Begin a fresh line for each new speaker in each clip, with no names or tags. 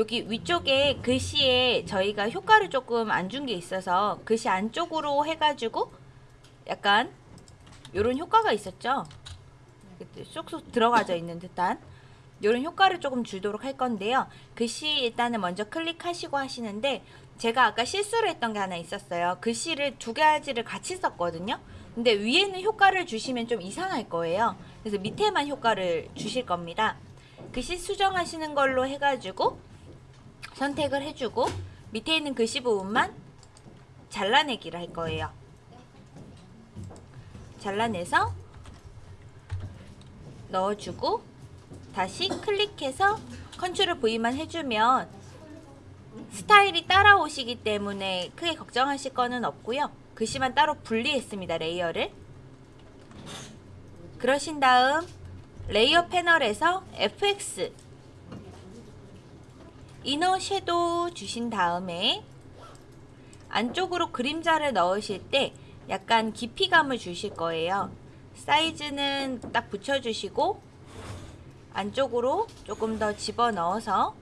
여기 위쪽에 글씨에 저희가 효과를 조금 안 준 게 있어서 글씨 안쪽으로 해가지고 약간 요런 효과가 있었죠. 쏙쏙 들어가져 있는 듯한 요런 효과를 조금 주도록 할 건데요. 글씨 일단은 먼저 클릭하시고 하시는데 제가 아까 실수를 했던 게 하나 있었어요. 글씨를 두 가지를 같이 썼거든요. 근데 위에는 효과를 주시면 좀 이상할 거예요. 그래서 밑에만 효과를 주실 겁니다. 글씨 수정하시는 걸로 해가지고 선택을 해주고 밑에 있는 글씨 부분만 잘라내기를 할 거예요. 잘라내서 넣어주고 다시 클릭해서 Ctrl V만 해주면 스타일이 따라오시기 때문에 크게 걱정하실 거는 없고요. 글씨만 따로 분리했습니다. layer를. 그러신 다음 layer 패널에서 FX inner shadow 주신 다음에 안쪽으로 그림자를 넣으실 때 약간 깊이감을 주실 거예요. 사이즈는 딱 붙여주시고 안쪽으로 조금 더 집어넣어서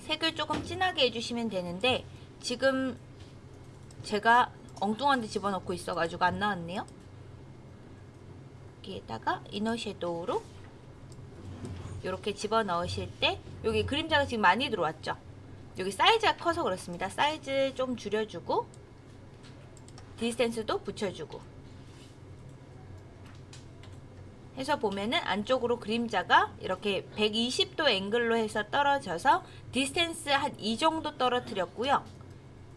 색을 조금 진하게 해주시면 되는데 지금 제가 엉뚱한 데 집어넣고 있어가지고 안 나왔네요. 여기에다가 이너 섀도우로 이렇게 집어넣으실 때 여기 그림자가 지금 많이 들어왔죠. 여기 사이즈가 커서 그렇습니다. 사이즈 좀 줄여주고 디스텐스도 붙여주고 해서 보면은 안쪽으로 그림자가 이렇게 120도 앵글로 해서 떨어져서 distance 한 이 정도 떨어뜨렸고요.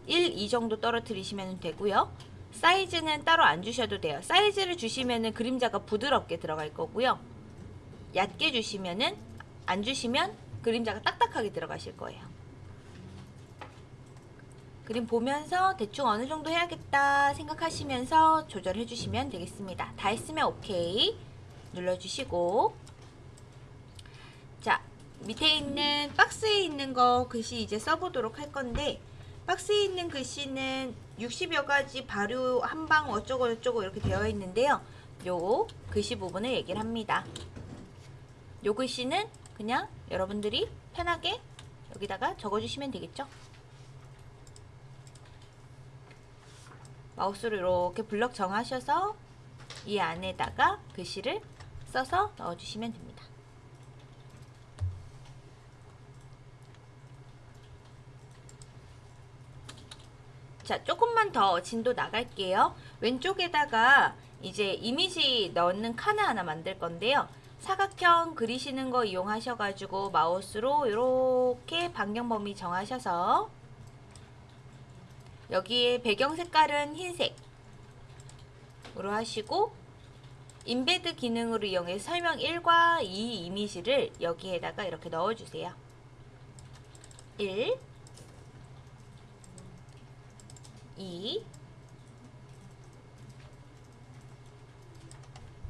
1, 2 정도 떨어뜨리시면 되고요. 사이즈는 따로 안 주셔도 돼요. 사이즈를 주시면은 그림자가 부드럽게 들어갈 거고요. 얕게 주시면은 안 주시면 그림자가 딱딱하게 들어가실 거예요. 그림 보면서 대충 어느 정도 해야겠다 생각하시면서 조절해 주시면 되겠습니다. 다 했으면 오케이 눌러주시고 자 밑에 있는 박스에 있는 거 글씨 이제 써보도록 할 건데 박스에 있는 글씨는 60여 가지 발효 한방 어쩌고 저쩌고 이렇게 되어 있는데요. 요 글씨 부분을 얘기를 합니다. 요 글씨는 그냥 여러분들이 편하게 여기다가 적어주시면 되겠죠. 마우스로 이렇게 블럭 정하셔서 이 안에다가 글씨를 써서 넣어주시면 됩니다. 자, 조금만 더 진도 나갈게요. 왼쪽에다가 이제 이미지 넣는 칸을 하나 만들 건데요. 사각형 그리시는 거 이용하셔가지고 마우스로 이렇게 반경 범위 정하셔서 여기에 배경 색깔은 흰색으로 하시고 인베드 기능으로 이용해 설명 1과 2 이미지를 여기에다가 이렇게 넣어주세요. 1 2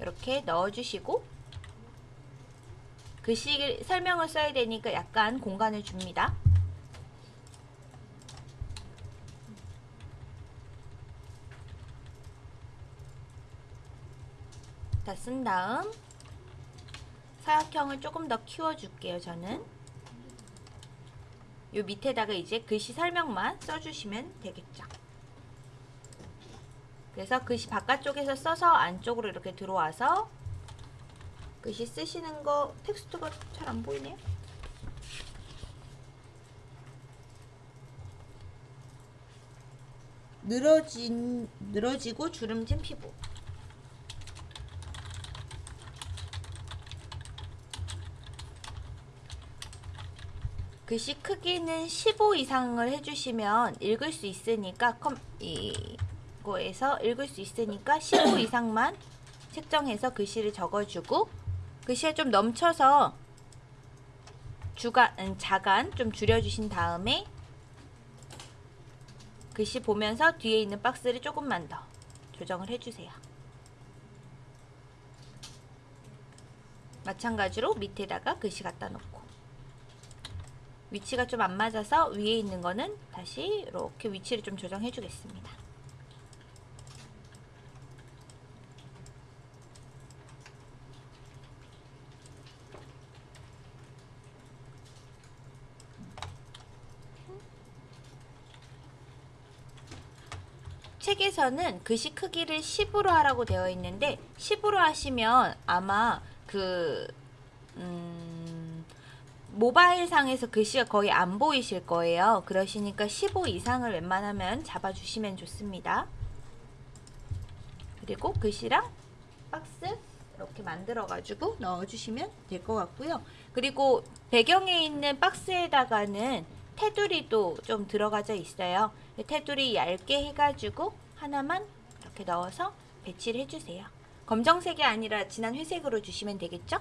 이렇게 넣어주시고 글씨 설명을 써야 되니까 약간 공간을 줍니다. 다 쓴 다음 사각형을 조금 더 키워줄게요. 저는 요 밑에다가 이제 글씨 설명만 써주시면 되겠죠. 그래서 글씨 바깥쪽에서 써서 안쪽으로 이렇게 들어와서 글씨 쓰시는 거 텍스트가 잘 안 보이네요. 늘어진 늘어지고 주름진 피부 글씨 크기는 15 이상을 해주시면 읽을 수 있으니까 컴, 이거에서 읽을 수 있으니까 15 이상만 책정해서 글씨를 적어주고 글씨가 좀 넘쳐서 주간, 음, 자간 좀 줄여주신 다음에 글씨 보면서 뒤에 있는 박스를 조금만 더 조정을 해주세요. 마찬가지로 밑에다가 글씨 갖다 놓고 위치가 좀 안 맞아서 위에 있는 거는 다시 이렇게 위치를 좀 조정해 주겠습니다. 책에서는 글씨 크기를 10으로 하라고 되어 있는데 10으로 하시면 아마 그 음, 모바일 상에서 글씨가 거의 안 보이실 거예요. 그러시니까 15 이상을 웬만하면 잡아주시면 좋습니다. 그리고 글씨랑 박스 이렇게 만들어 가지고 넣어주시면 될 것 같고요. 그리고 배경에 있는 박스에다가는 테두리도 좀 들어가져 있어요. 테두리 얇게 해가지고 하나만 이렇게 넣어서 배치를 해주세요. 검정색이 아니라 진한 회색으로 주시면 되겠죠?